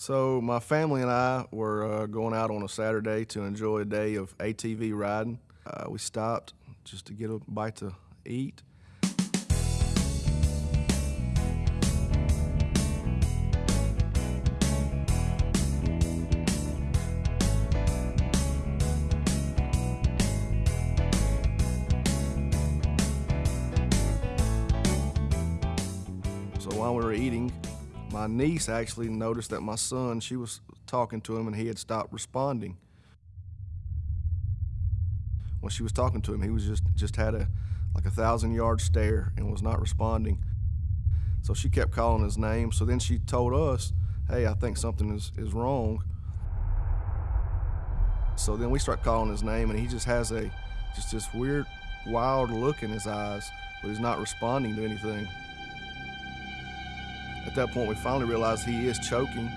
So my family and I were uh, going out on a Saturday to enjoy a day of ATV riding. Uh, we stopped just to get a bite to eat. So while we were eating, my niece actually noticed that my son, she was talking to him and he had stopped responding. When she was talking to him, he was just just had a like a thousand yard stare and was not responding. So she kept calling his name. So then she told us, hey, I think something is, is wrong. So then we start calling his name and he just has a just this weird, wild look in his eyes, but he's not responding to anything. At that point, we finally realize he is choking.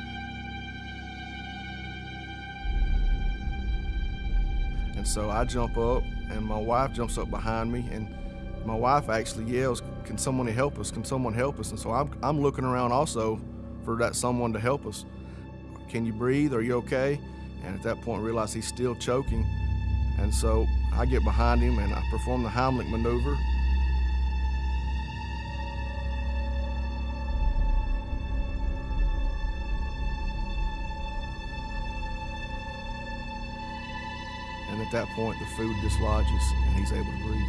And so I jump up, and my wife jumps up behind me, and my wife actually yells, Can someone help us? Can someone help us? And so I'm, I'm looking around also for that someone to help us. Can you breathe? Are you okay? And at that point, I realize he's still choking. And so I get behind him and I perform the Heimlich maneuver. And at that point, the food dislodges and he's able to breathe.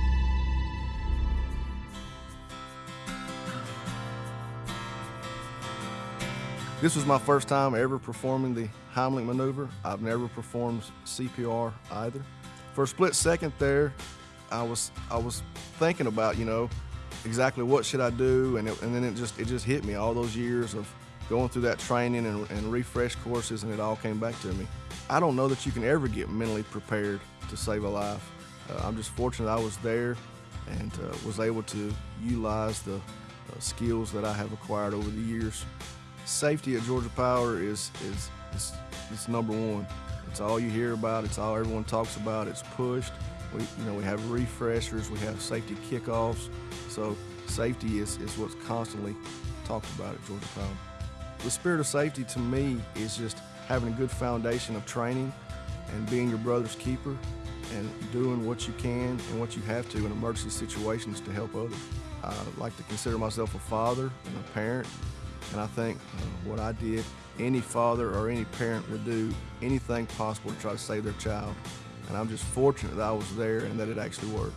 This was my first time ever performing the Heimlich maneuver. I've never performed CPR either. For a split second there, I was I was thinking about you know exactly what should I do, and it, and then it just it just hit me all those years of going through that training and, and refresh courses, and it all came back to me. I don't know that you can ever get mentally prepared to save a life. Uh, I'm just fortunate I was there and uh, was able to utilize the uh, skills that I have acquired over the years. Safety at Georgia Power is is is, is number one. It's all you hear about. It's all everyone talks about. It's pushed. We, you know, we have refreshers. We have safety kickoffs. So safety is, is what's constantly talked about at Georgia Power. The spirit of safety to me is just having a good foundation of training and being your brother's keeper and doing what you can and what you have to in emergency situations to help others. I like to consider myself a father and a parent, and I think uh, what I did, any father or any parent would do anything possible to try to save their child. And I'm just fortunate that I was there and that it actually worked.